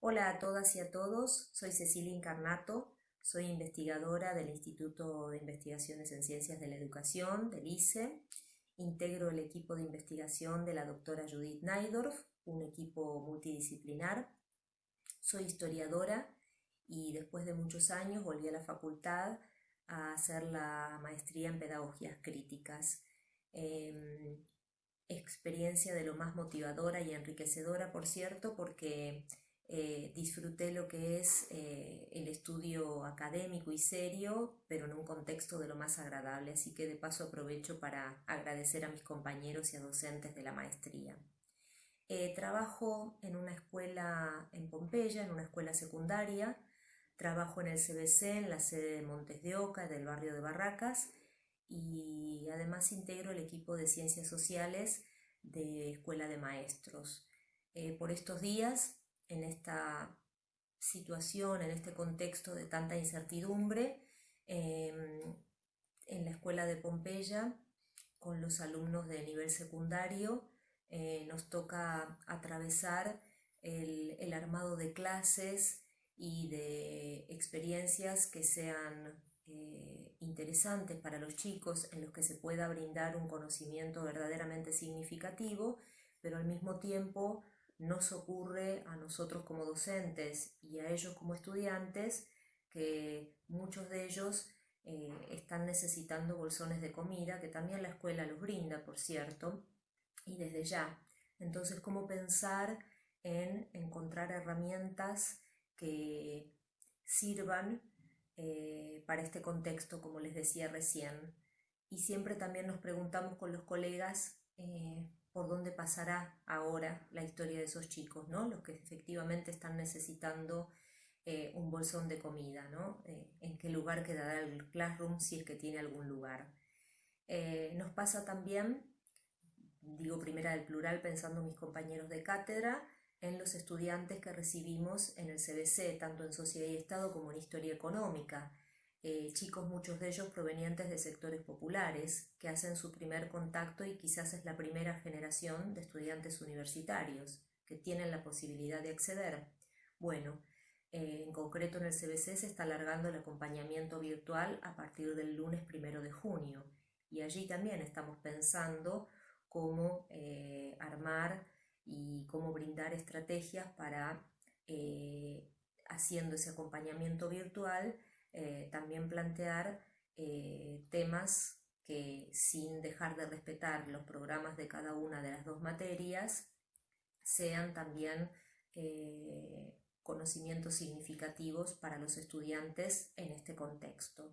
Hola a todas y a todos, soy Cecilia Incarnato, soy investigadora del Instituto de Investigaciones en Ciencias de la Educación, del ICE. Integro el equipo de investigación de la doctora Judith Naidorf, un equipo multidisciplinar. Soy historiadora y después de muchos años volví a la facultad a hacer la maestría en pedagogías críticas. Em, experiencia de lo más motivadora y enriquecedora, por cierto, porque eh, disfruté lo que es eh, el estudio académico y serio, pero en un contexto de lo más agradable, así que de paso aprovecho para agradecer a mis compañeros y a docentes de la maestría. Eh, trabajo en una escuela en Pompeya, en una escuela secundaria, trabajo en el CBC, en la sede de Montes de Oca, del barrio de Barracas, y además integro el equipo de Ciencias Sociales de Escuela de Maestros. por estos días en esta situación, en este contexto de tanta incertidumbre, em, en la escuela de Pompeya, con los alumnos de nivel secundario, eh, nos toca atravesar el, armado de clases y de experiencias que sean eh, interesantes para los chicos, en los que se pueda brindar un conocimiento verdaderamente significativo, pero al mismo tiempo nos ocurre a nosotros como docentes y a ellos como estudiantes que muchos de ellos eh, están necesitando bolsones de comida, que también la escuela los brinda, por cierto, y desde ya. Entonces, ¿cómo pensar en encontrar herramientas que sirvan eh, para este contexto, como les decía recién? Y siempre también nos preguntamos con los colegas eh, por dónde pasará ahora la historia de esos chicos, ¿no? Los que efectivamente están necesitando eh, un bolsón de comida, ¿no? Eh, en qué lugar quedará el classroom si es que tiene algún lugar. Eh, nos pasa también, digo primera del plural pensando en mis compañeros de cátedra, en los estudiantes que recibimos en el CBC, tanto en Sociedad y Estado como en Historia Económica. Eh, chicos, muchos de ellos provenientes de sectores populares, que hacen su primer contacto y quizás es la primera generación de estudiantes universitarios que tienen la posibilidad de acceder. Bueno, eh, en concreto en el CBC se está alargando el acompañamiento virtual a partir del lunes primero de junio y allí también estamos pensando cómo eh, armar y cómo brindar estrategias para, haciendo ese acompañamiento virtual, eh, también plantear eh, temas que sin dejar de respetar los programas de cada una de las dos materias, sean también eh, conocimientos significativos para los estudiantes en este contexto.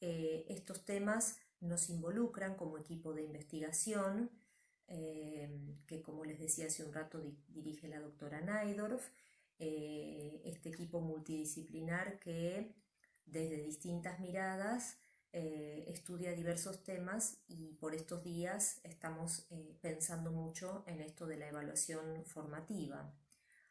estos temas nos involucran como equipo de investigación, que como les decía hace un rato dirige la doctora Naidorf, este equipo multidisciplinar que desde distintas miradas, eh, estudia diversos temas y por estos días estamos eh, pensando mucho en esto de la evaluación formativa,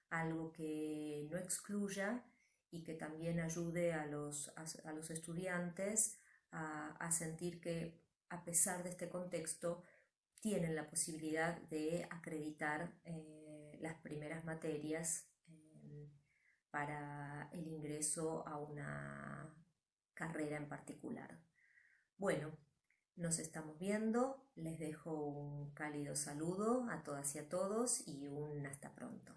algo que no excluya y que también ayude a los, a, los estudiantes a, sentir que a pesar de este contexto tienen la posibilidad de acreditar eh, las primeras materias para el ingreso a una carrera en particular. Bueno, nos estamos viendo, les dejo un cálido saludo a todas y a todos y un hasta pronto.